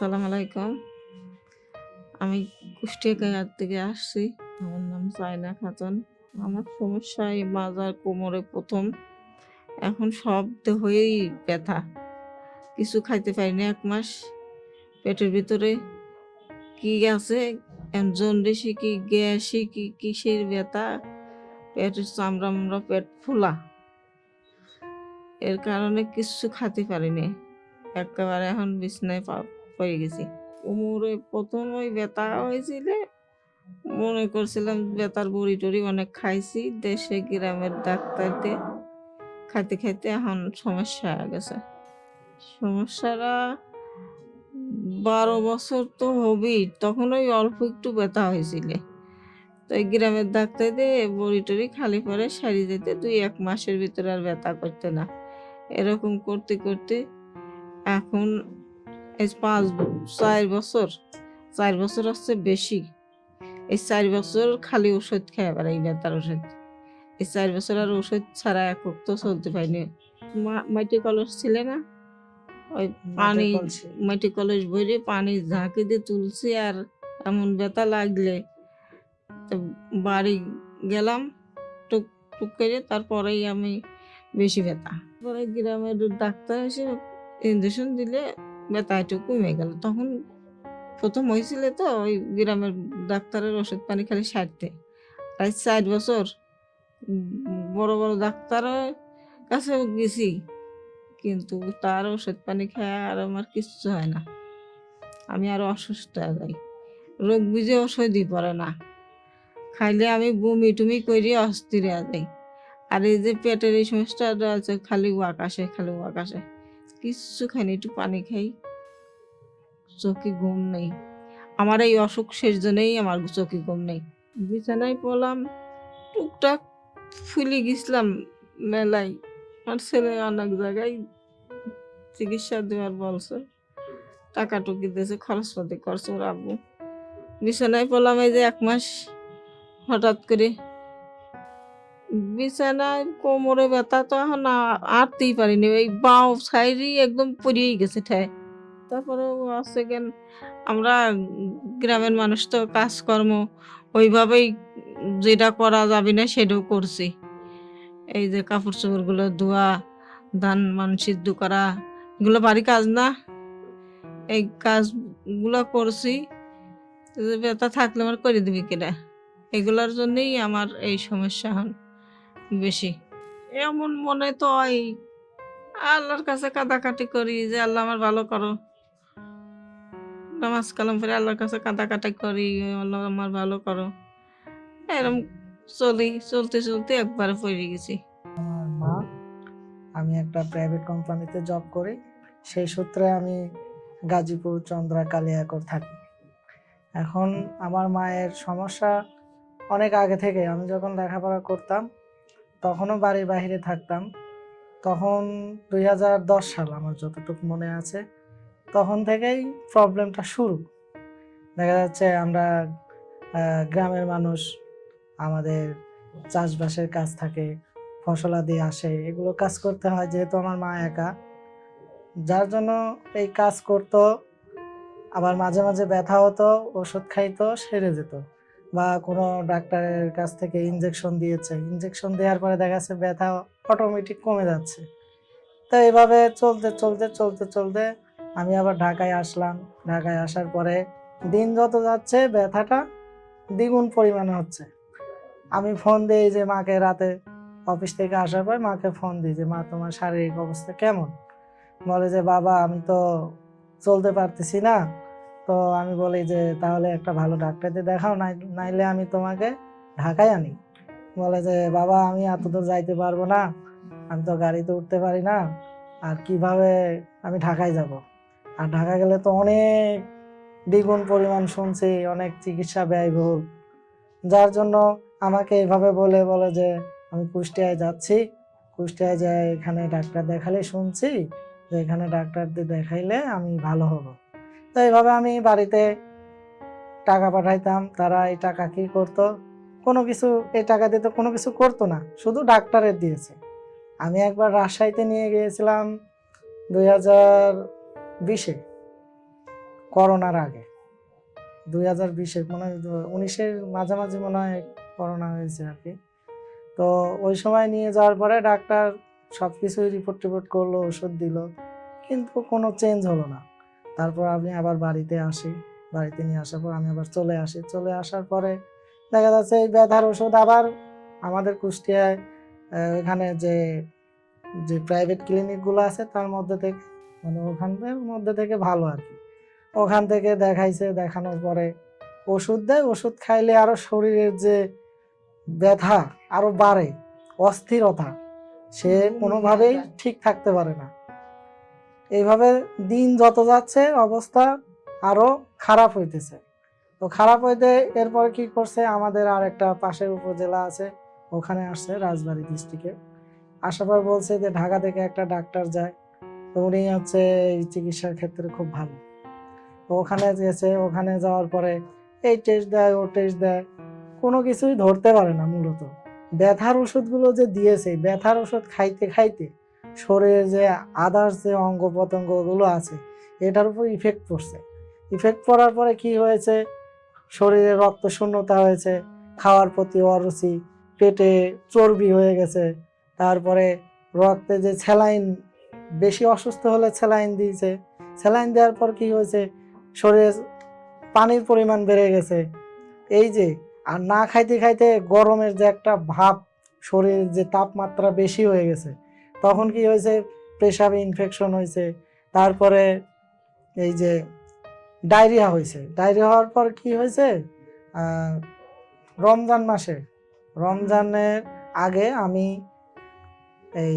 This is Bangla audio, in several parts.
আসসালামু আলাইকুম। আমি কুষ্টিয়া থেকে আসছি। আমার নাম সাইনা খাতুন। আমার সমস্যা এই মাজার কোমরে প্রথম। এখন সব দেহই ব্যথা। কিছু খাইতে পারিনি এক মাস। পেটের ভিতরে কি আছে? জন্ডিসি কি, গ্যাসি কি, কিসের ব্যথা? পেটের চামড়া মামড়া পেট ফোলা। এর কারণে কিছু খাতে পারিনি একেবারে এখন বিছনায় পা- পড়ে গেছি। কোমরে প্রথম ওই ব্যথা হয়েছিল, মনে করছিলাম ব্যথার বড়ি টড়ি অনেক খাইছি, দেশে গ্রামের ডাক্তারতে খাইতে খাইতে এখন সমস্যা হয়ে গেছে। সমস্যাটা বারো বছর তো হবেই, তখন ওই অল্প একটু ব্যথা হয়েছিল। তো এই গ্রামের ডাক্তার দিয়ে বড়ি টড়ি খালি পরে সারি যেতে দুই এক মাসের ভিতরে আর ব্যথা করতে না। এরকম করতে করতে এখন এই পাঁচ চার বছর চার বছর হচ্ছে বেশি। এই চার বছর খালি ওষুধ খায় খেয়ে বেড়াই ব্যথার ওষুধ এই চার বছর আর ওষুধ ছাড়া এক তো চলতে পারিনি। মাটি কলস ছিল না? ওই পানি মাটি কলস ভরে পানি ঝাঁকি দিয়ে তুলছি আর এমন ব্যথা লাগলে তো বাড়ি গেলাম টুক টুক করে তারপরেই আমি বেশি ব্যথা। পরে গ্রামের ডাক্তার এসে ইঞ্জেকশন দিলে ব্যথা একটু কমে গেল। তখন প্রথম হয়েছিল তো ওই গ্রামের ডাক্তারের ওষুধ পানি খালি সারতে তাই চার বছর বড় বড় ডাক্তারের কাছে গেছি, কিন্তু তার ওষুধ পানি খায় আর আমার কিচ্ছু হয় না। আমি আরও অসুস্থ হয়ে যাই। রোগ বুঝে ওষুধই পড়ে না। খাইলে আমি বমি টুমি করি অস্থির হয়ে যাই। আর এই যে পেটের এই সমস্যাটা আছে, খালি আসে খালি আসে কিচ্ছু খাইনি, একটু পানি খাই। চোখে ঘুম নেই। আমার এই অসুখ শেষ জন্যই আমার চোখে ঘুম নেই। বিছানায় পড়লাম, টুকটাক ফুলে গেছিলাম মেলায়। আমার ছেলে অনেক জায়গায় চিকিৎসা দেওয়ার বলছে, টাকা টুকি দিয়েছে, খরচপাতি করছে ওর আব্বু। বিছানায় পড়লাম এই যে এক মাস, হঠাৎ করে। বিছানায় কোমরে ব্যথা তো এখন আটতেই পারিনি এই বাও সাইডই একদম পড়িয়েই গেছে ঠায়। তারপরে আছে কেন আমরা গ্রামের মানুষ তো কাজকর্ম ওইভাবেই যেটা করা যাবে না সেটাও করছি। এই যে কাপড় চোপড়গুলো ধোয়া ধান মান সিদ্ধ করা এগুলো বাড়ি কাজ না। এই কাজগুলো করছি ব্যথা থাকলে আমার করে দিবি কিনা? এগুলোর জন্যই আমার এই সমস্যা হন বেশি। এমন মনে তো হয় আল্লাহর কাছে কাদাকাটি করি যে আল্লাহ আমার ভালো করো। নামাজ কালাম করে আল্লাহর কাছে কাদাকাটি করি, আল্লাহ আমার ভালো করো। এরম চলি, চলতে চলতে একবারে পড়ে গেছি। আমার মা, আমি একটা প্রাইভেট কোম্পানিতে জব করি, সেই সূত্রে আমি গাজীপুর চন্দ্রা কালিয়াকর থাকি। এখন আমার মায়ের সমস্যা অনেক আগে থেকে, আমি যখন লেখাপড়া করতাম, তখনও বাড়ির বাইরে থাকতাম। তখন দুই হাজার দশ সাল, আমার যতটুকু মনে আছে তখন থেকেই প্রবলেমটা শুরু। দেখা যাচ্ছে আমরা গ্রামের মানুষ, আমাদের চাষবাসের কাজ থাকে ফসলাদি আসে, এগুলো কাজ করতে হয় যেহেতু আমার মা একা। যার জন্য এই কাজ করতো, আবার মাঝে মাঝে ব্যথা হতো, ওষুধ খাইতো, সেরে যেত। বা কোনো ডাক্তারের কাছ থেকে ইঞ্জেকশন দিয়েছে ইঞ্জেকশন দেওয়ার পরে দেখা যাচ্ছে ব্যথা অটোমেটিক কমে যাচ্ছে। তো এইভাবে চলতে চলতে চলতে চলতে আমি আবার ঢাকায় আসলাম। ঢাকায় আসার পরে দিন যত যাচ্ছে, ব্যথাটা দ্বিগুণ পরিমাণে হচ্ছে। আমি ফোন দিই যে, মাকে রাতে অফিস থেকে আসার পর মাকে ফোন দিই যে, মা, তোমার শারীরিক অবস্থা কেমন? বলে যে, বাবা, আমি তো চলতে পারতেছি না। তো আমি বলি যে, তাহলে একটা ভালো ডাক্তারদের দেখাও, নাই, নাইলে আমি তোমাকে ঢাকায় আনি। বলে যে, বাবা, আমি এত দূর যাইতে পারব না। আমি তো গাড়িতে উঠতে পারি না। আর কীভাবে আমি ঢাকায় যাব? আর ঢাকা গেলে তো অনেক দ্বিগুণ পরিমাণ শুনছি, অনেক চিকিৎসা ব্যয়বহুল। যার জন্য আমাকে এভাবে বলে বলে যে, আমি কুষ্টিয়ায় যাচ্ছি। কুষ্টিয়ায় যাই, এখানে ডাক্তার দেখালে শুনছি যে, এখানে ডাক্তারদের দেখাইলে আমি ভালো হব। তো এইভাবে আমি বাড়িতে টাকা পাঠাইতাম, তারা এই টাকা কি করতো? কোনো কিছু, এই টাকা দিয়ে তো কোনো কিছু করতো না, শুধু ডাক্তারের দিয়েছে। আমি একবার রাজশাহীতে নিয়ে গিয়েছিলাম, দুই হাজার বিশে করোনার আগে। দুই হাজার বিশে মনে হয় উনিশের মাঝামাঝি মনে হয় করোনা হয়েছে আর কি। তো ওই সময় নিয়ে যাওয়ার পরে ডাক্তার সব কিছুই রিপোর্ট টিপোর্ট করল, ওষুধ দিল। কিন্তু কোনো চেঞ্জ হলো না। তারপর আমি আবার বাড়িতে আসি। বাড়িতে নিয়ে আসার পর আমি আবার চলে আসি। চলে আসার পরে দেখা যাচ্ছে এই ব্যথার ওষুধ আবার আমাদের কুষ্টিয়ায় এখানে যে যে প্রাইভেট ক্লিনিকগুলো আছে তার মধ্যে থেকে মানে ওখানের মধ্যে থেকে ভালো আর কি। ওখান থেকে দেখাইছে দেখানোর পরে ওষুধ দেয় ওষুধ খাইলে আরও শরীরের যে ব্যথা আরও বাড়ে অস্থিরতা সে কোনোভাবেই ঠিক থাকতে পারে না। এইভাবে দিন যত যাচ্ছে অবস্থা আরও খারাপ হইতেছে। তো খারাপ হইতে এরপরে কি করছে আমাদের আর একটা পাশের উপজেলা আছে ওখানে আসছে রাজবাড়ী ডিস্ট্রিক্টে আসার পর বলছে যে ঢাকা থেকে একটা ডাক্তার যায়। উনি হচ্ছে এই চিকিৎসার ক্ষেত্রে খুব ভালো। তো ওখানে গেছে, ওখানে যাওয়ার পরে এই টেস্ট দেয়, ও টেস্ট দেয়। কোনো কিছুই ধরতে পারে না মূলত। ব্যথার ওষুধগুলো যে দিয়েছে, ব্যথার ওষুধ খাইতে খাইতে শরীরে যে আদার্স যে অঙ্গ প্রত্যঙ্গগুলো আছে, এটার উপর ইফেক্ট পড়ছে। ইফেক্ট পড়ার পরে কি হয়েছে? শরীরে রক্ত শূন্যতা হয়েছে, খাওয়ার প্রতি অরুচি, পেটে চর্বি হয়ে গেছে, তারপরে রক্তে যে স্যালাইন বেশি অসুস্থ হলে স্যালাইন দিয়েছে স্যালাইন দেওয়ার পর কি হয়েছে? শরীরে পানির পরিমাণ বেড়ে গেছে। এই যে, আর না খাইতে খাইতে গরমের যে একটা ভাব, শরীরের যে তাপমাত্রা বেশি হয়ে গেছে, তখন কি হয়েছে? পেশাবে ইনফেকশন হয়েছে। তারপরে এই যে ডায়রিয়া হয়েছে। ডায়রিয়া হওয়ার পর কি হয়েছে? রমজান মাসে, রমজানের আগে আমি এই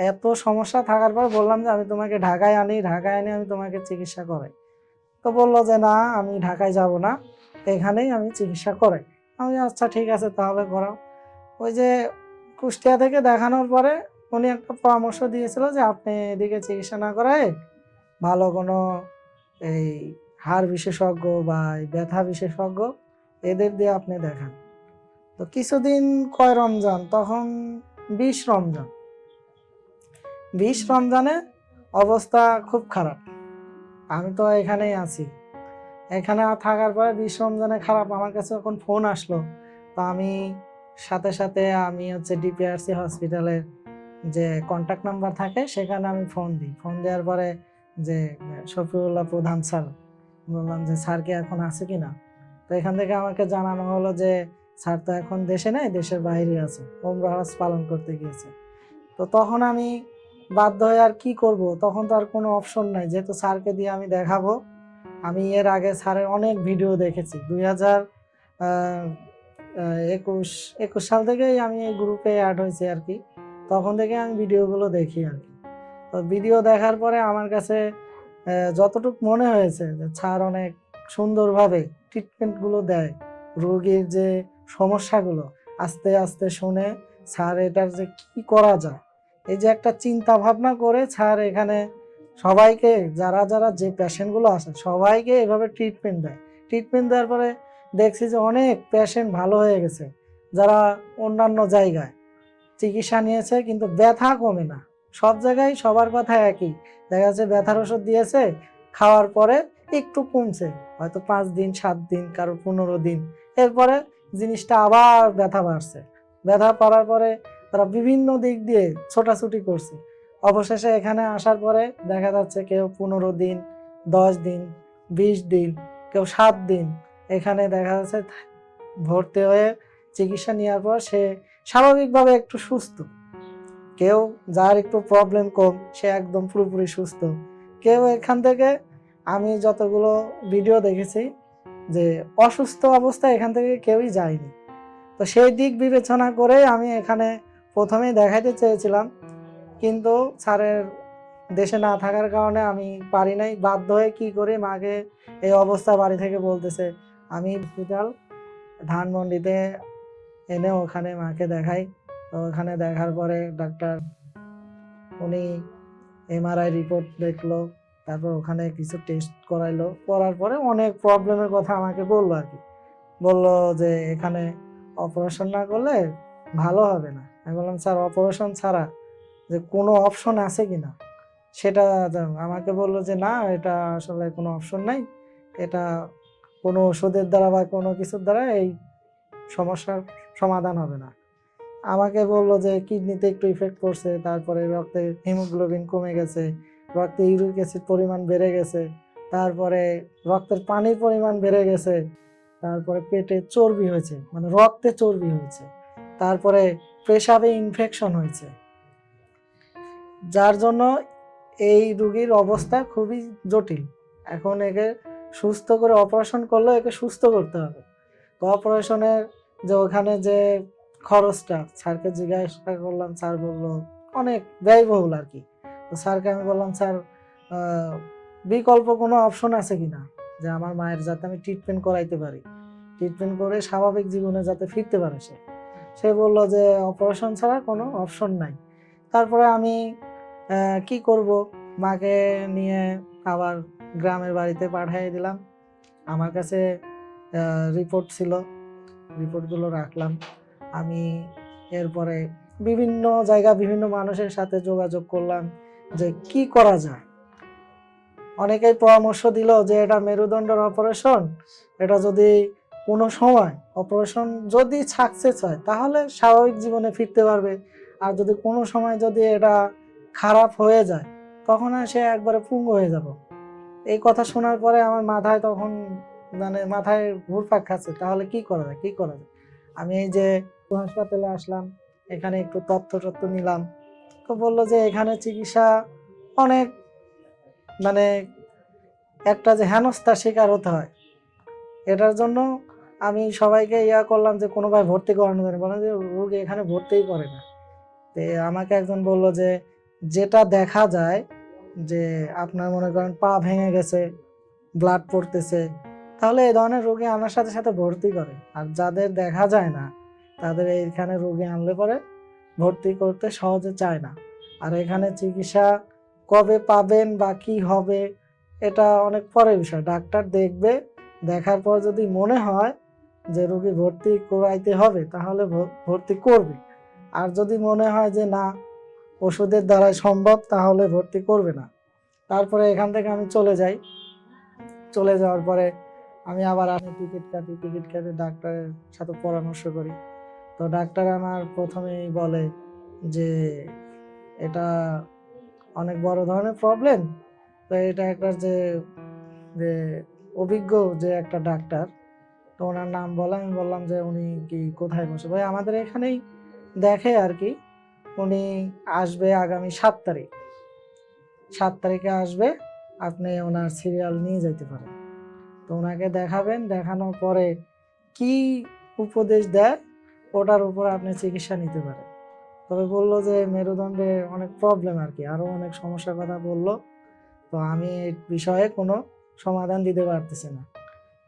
এত সমস্যা থাকার পর বললাম যে আমি তোমাকে ঢাকায় আনি ঢাকায় আনি আমি তোমাকে চিকিৎসা করাই। তো বলল যে না, আমি ঢাকায় যাব না, এখানেই আমি চিকিৎসা করাই। আমি আচ্ছা ঠিক আছে, তাহলে করাও। ওই যে কুষ্টিয়া থেকে দেখানোর পরে উনি একটা পরামর্শ দিয়েছিল যে আপনি এদিকে চিকিৎসা না করায় ভালো কোনো এই হাড় বিশেষজ্ঞ বা ব্যথা বিশেষজ্ঞ এদের দিয়ে আপনি দেখান। তো কিছুদিন কয় রমজান? তখন বিশ রমজান। বিশ রমজানে অবস্থা খুব খারাপ। আমি তো এখানেই আছি। এখানে থাকার পরে বিশ রমজানে খারাপ, আমার কাছে এখন ফোন আসলো। তো আমি সাথে সাথে আমি হচ্ছে ডিপিআরসি হসপিটালের যে কন্ট্যাক্ট নাম্বার থাকে, সেখানে আমি ফোন দিই। ফোন দেওয়ার পরে যে শফিউল্লাহ প্রধান স্যার বললাম যে স্যার কি এখন আছে কি না তো এখান থেকে আমাকে জানানো হলো যে স্যার তো এখন দেশে নেই, দেশের বাইরে আছে। ওমরা হজ পালন করতে গিয়েছে। তো তখন আমি বাধ্য হয়ে আর কি করব? তখন তো আর কোনো অপশন নাই। যেহেতু স্যারকে দিয়ে আমি দেখাবো, আমি এর আগে স্যারের অনেক ভিডিও দেখেছি। দুই হাজার একুশ একুশ সাল থেকেই আমি এই গ্রুপে অ্যাড হয়েছি আর কি। তখন থেকে আমি ভিডিওগুলো দেখি আর কি। তো ভিডিও দেখার পরে আমার কাছে যতটুকু মনে হয়েছে যে স্যার অনেক সুন্দরভাবে ট্রিটমেন্টগুলো দেয়, রোগীর যে সমস্যাগুলো, আস্তে আস্তে শুনে স্যার এটার যে কি করা যায় এই যে একটা চিন্তা ভাবনা করে স্যার এখানে সবাইকে, যারা যারা যে পেশেন্টগুলো আছে, সবাইকে এভাবে ট্রিটমেন্ট দেয়। ট্রিটমেন্ট দেওয়ার পরে দেখছি যে অনেক পেশেন্ট ভালো হয়ে গেছে, যারা অন্যান্য জায়গায় চিকিৎসা নিয়েছে, কিন্তু ব্যথা কমে না। সব জায়গায় সবার কথা একই। দেখা যাচ্ছে ব্যথার ওষুধ দিয়েছে, খাওয়ার পরে একটু কমছে, হয়তো পাঁচ দিন, সাত দিন, কারও পনেরো দিন। এরপরে জিনিসটা আবার ব্যথা বাড়ছে। ব্যথা পড়ার পরে তারা বিভিন্ন দিক দিয়ে ছোটাছুটি করছে। অবশেষে এখানে আসার পরে দেখা যাচ্ছে কেউ পনেরো দিন, দশ দিন, বিশ দিন, কেউ সাত দিন এখানে দেখা যাচ্ছে ভর্তি হয়ে চিকিৎসা নেওয়ার পর সে স্বাভাবিকভাবে একটু সুস্থ। কেউ যার একটু প্রবলেম কম, সে একদম পুরোপুরি সুস্থ। কেউ এখান থেকে, আমি যতগুলো ভিডিও দেখেছি যে অসুস্থ অবস্থায় এখান থেকে কেউই যায়নি। তো সেই দিক বিবেচনা করে আমি এখানে প্রথমেই দেখাইতে চেয়েছিলাম, কিন্তু স্যারের দেশে না থাকার কারণে আমি পারি নাই। বাধ্য হয়ে কি করে? মাকে এই অবস্থা বাড়ি থেকে বলতেছে, আমি হসপিটাল ধানমন্ডিতে এনে ওখানে মাকে দেখাই। তো ওখানে দেখার পরে ডাক্তার, উনি এমআরআই রিপোর্ট দেখল, তারপর ওখানে কিছু টেস্ট করাইলো। করার পরে অনেক প্রবলেমের কথা আমাকে বলল আর কি। বলল যে এখানে অপারেশন না করলে ভালো হবে না। আমি বললাম, স্যার অপারেশন ছাড়া যে কোনো অপশন আছে কি না? সেটা আমাকে বলল যে, না, এটা আসলে কোনো অপশন নাই। এটা কোনো ওষুধের দ্বারা বা কোনো কিছুর দ্বারা এই সমস্যার সমাধান হবে না। আমাকে বলল যে, কিডনিতে একটু ইফেক্ট করছে তারপরে রক্তে হিমোগ্লোবিন কমে গেছে, রক্তে ইউরিক অ্যাসিড পরিমাণ বেড়ে গেছে, তারপরে রক্তের পানির পরিমাণ বেড়ে গেছে, তারপরে পেটে চর্বি হয়েছে মানে রক্তে চর্বি হয়েছে, তারপরে পেশাবে ইনফেকশন হয়েছে। যার জন্য এই রুগীর অবস্থা খুবই জটিল। এখন একে সুস্থ করে অপারেশন করলে একে সুস্থ করতে হবে। অপারেশনের যে ওখানে যে খরচটা, স্যারকে জিজ্ঞাসা করলাম, স্যার বলল, অনেক ব্যয়বহুল আর কি। তো স্যারকে আমি বললাম, স্যার বিকল্প কোনো অপশন আছে কিনা যে আমার মায়ের যাতে আমি ট্রিটমেন্ট করাইতে পারি। ট্রিটমেন্ট করে স্বাভাবিক জীবনে যাতে ফিরতে পারে সে। সে বলল যে অপারেশন ছাড়া কোনো অপশন নাই। তারপরে আমি কি করব? মাকে নিয়ে আবার গ্রামের বাড়িতে পাঠিয়ে দিলাম। আমার কাছে রিপোর্ট ছিল। রিপোর্টগুলো রাখলাম। আমি এরপরে বিভিন্ন জায়গা বিভিন্ন মানুষের সাথে যোগাযোগ করলাম যে, কি করা যায়? অনেকেই পরামর্শ দিল যে, এটা মেরুদণ্ডের অপারেশন এটা যদি কোনো সময় অপারেশন যদি সাকসেস হয়, তাহলে স্বাভাবিক জীবনে ফিরতে পারবে। আর যদি কোনো সময় যদি এটা খারাপ হয়ে যায়, তখন সে একবারে পুঙ্গ হয়ে যাব। এই কথা শোনার পরে আমার মাথায় তখন মানে মাথায় ঘুরপাক খাচ্ছে, তাহলে কি করা যায়, কি করা যায়? আমি এই যে হাসপাতালে আসলাম, এখানে একটু তথ্য তথ্য নিলাম। তো বলল যে এখানে চিকিৎসা অনেক মানে একটা যে হেনস্থার শিকার হতে হয় এটার জন্য আমি সবাইকে ইয়া করলাম যে কোনোভাবে ভর্তি করানো যায় না। বললাম যে, রোগী এখানে ভর্তিই করে না। তো আমাকে একজন বলল যে, যেটা দেখা যায় যে আপনার মনে করেন পা ভেঙে গেছে ব্লাড পড়তেছে, তাহলে এই ধরনের রোগী আনার সাথে সাথে ভর্তি করে। আর যাদের দেখা যায় না, তাদের এইখানে রোগী আনলে পরে ভর্তি করতে সহজে চায় না। আর এখানে চিকিৎসা কবে পাবেন বা কি হবে, এটা অনেক পরের বিষয়। ডাক্তার দেখবে দেখার পর যদি মনে হয় যে রোগী ভর্তি করাইতে হবে, তাহলে ভর্তি করবে। আর যদি মনে হয় যে না, ওষুধের দ্বারাই সম্ভব, তাহলে ভর্তি করবে না। তারপরে এখান থেকে আমি চলে যাই। চলে যাওয়ার পরে আমি আবার আমি টিকিট কাটি, টিকিট কেটে ডাক্তারের সাথে পরামর্শ করি। তো ডাক্তার আমার প্রথমেই বলে যে, এটা অনেক বড় ধরনের প্রবলেম তো এটা একটা যে অভিজ্ঞ যে একটা ডাক্তার, তো ওনার নাম বলে, আমি বললাম যে উনি কি কোথায় বসে? ভাই, আমাদের এখানেই দেখে আর কি, উনি আসবে আগামী সাত তারিখ। সাত তারিখে আসবে, আপনি ওনার সিরিয়াল নিয়ে যেতে পারেন। তো ওনাকে দেখাবেন, দেখানোর পরে কি উপদেশ দেয়, ওটার উপর আপনি চিকিৎসা নিতে পারেন। তবে বলল যে মেরুদণ্ডে অনেক প্রবলেম আর কি আরও অনেক সমস্যার কথা বলল। তো আমি এই বিষয়ে কোনো সমাধান দিতে পারতেছে না।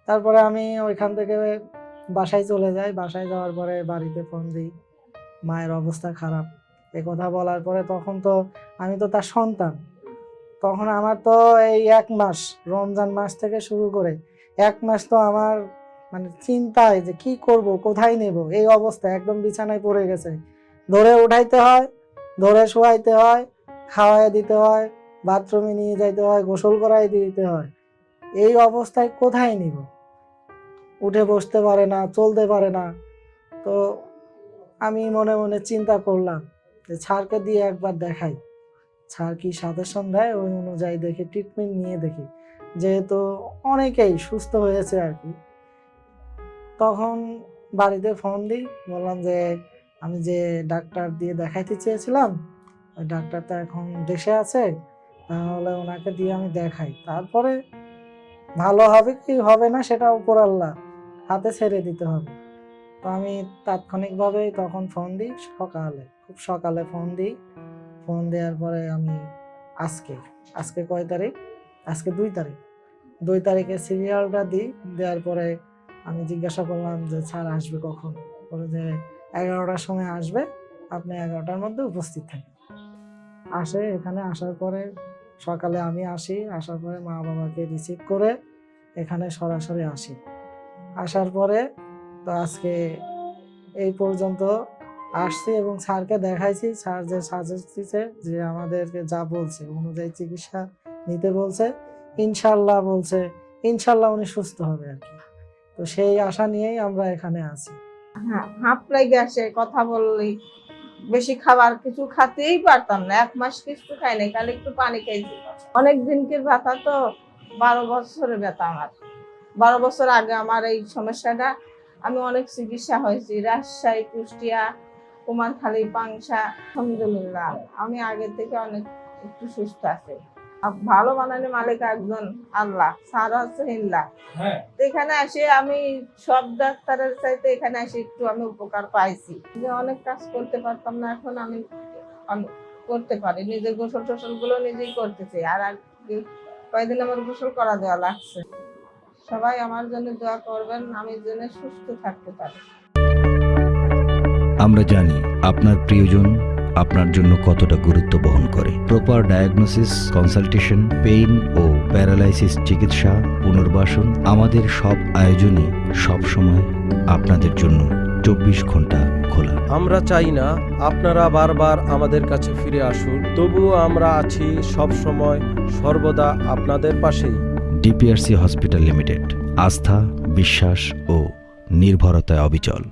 তারপরে আমি ওইখান থেকে বাসায় চলে যাই। বাসায় যাওয়ার পরে বাড়িতে ফোন দিই, মায়ের অবস্থা খারাপ। এ কথা বলার পরে তখন তো আমি তো তার সন্তান। তখন আমার তো এই এক মাস, রমজান মাস থেকে শুরু করে এক মাস তো আমার মানে চিন্তায় যে কি করব, কোথায় নেব? এই অবস্থা একদম বিছানায় পড়ে গেছে। ধরে উঠাইতে হয়, ধরে শোয়াইতে হয় খাওয়াই দিতে হয়, বাথরুমে নিয়ে যাইতে হয়, গোসল করাই দিতে হয়। এই অবস্থায় কোথায় নিব? উঠে বসতে পারে না, চলতে পারে না। তো আমি মনে মনে চিন্তা করলাম যে ছাড়কে দিয়ে একবার দেখাই। ছাড় কি সাজেশন দেয় ওই অনুযায়ী দেখে ট্রিটমেন্ট নিয়ে দেখি। যেহেতু অনেকেই সুস্থ হয়েছে আর কি। তখন বাড়িতে ফোন দিই, বললাম যে আমি যে ডাক্তার দিয়ে দেখাইতে চেয়েছিলাম, ওই ডাক্তার তো এখন দেশে আছে, তাহলে ওনাকে দিয়ে আমি দেখাই। তারপরে ভালো হবে কি হবে না সেটা উপর আল্লাহ হাতে ছেড়ে দিতে হবে। তো আমি তাৎক্ষণিকভাবেই তখন ফোন দিই সকালে, খুব সকালে ফোন দিই। ফোন দেওয়ার পরে আমি আজকে আজকে কয় তারিখ? আজকে দুই তারিখ। দুই তারিখে সিরিয়ালটা দিই, দেওয়ার পরে আমি জিজ্ঞাসা করলাম যে, স্যার, আসবে কখন? বলে যে, এগারোটার সময় আসবে। আপনি এগারোটার মধ্যে উপস্থিত থাকেন। আসে, এখানে আসার পরে সকালে আমি আসি, আসার পরে মা বাবাকে রিসিভ করে এখানে সরাসরি আসি। আসার পরে তো আজকে এই পর্যন্ত আসছি এবং স্যারকে দেখাইছি, স্যার যে সাজেস্ট দিছে যে আমাদেরকে যা বলছে অনুযায়ী চিকিৎসা নিতে বলছে ইনশাল্লাহ বলছে ইনশাল্লাহ উনি সুস্থ হবে আর কি। তো সেই আশা নিয়েই আমরা এখানে আছি। হ্যাঁ হাঁপ লেগে আসে, কথা বললি বেশি খাবার কিছু খাতেই পারতাম না। এক মাস কিছু খাই নাই, খালি একটু পানি খাইছি। অনেক দিনকে ব্যথা তো, বারো বছরের ব্যথা আমার। বারো বছর আগে আমার এই সমস্যাটা, আমি অনেক চিকিৎসা হয়েছি। রাজশাহী, কুষ্টিয়া, কুমারখালী পাংসা আলহামদুলিল্লাহ। আমি আগে থেকে অনেক একটু সুস্থ আছি। ভালো বানানো মালিক একজন আল্লাহ সারা হচ্ছে ইল্লাহ তো এখানে আসে আমি সব ডাক্তারের চাইতে এখানে এসে একটু আমি উপকার পাইছি। যে অনেক কাজ করতে পারতাম না এখন আমি করতে পারি। নিজের গোসল টোসলগুলো নিজেই করতেছি আর কয়েকদিন আমার গোসল করা দেওয়া লাগছে। সবাই আমার জন্য দোয়া করবেন আমি যেন সুস্থ থাকতে পারি। আমরা জানি আপনার প্রিয়জন আপনার জন্য কতটা গুরুত্ব বহন করে। প্রপার ডায়াগনোসিস কনসালটেশন পেইন ও প্যারালাইসিস চিকিৎসা পুনর্বাসন আমাদের সব আয়োজনই সব সময় আপনাদের জন্য চব্বিশ ঘণ্টা খোলা। আমরা চাই না আপনারা বারবার আমাদের কাছে ফিরে আসুন তবুও আমরা আছি সব সময় সর্বদা আপনাদের পাশেই। ডিপিআরসি হসপিটাল লিমিটেড আস্থা বিশ্বাস ও নির্ভরতায় অবিচল।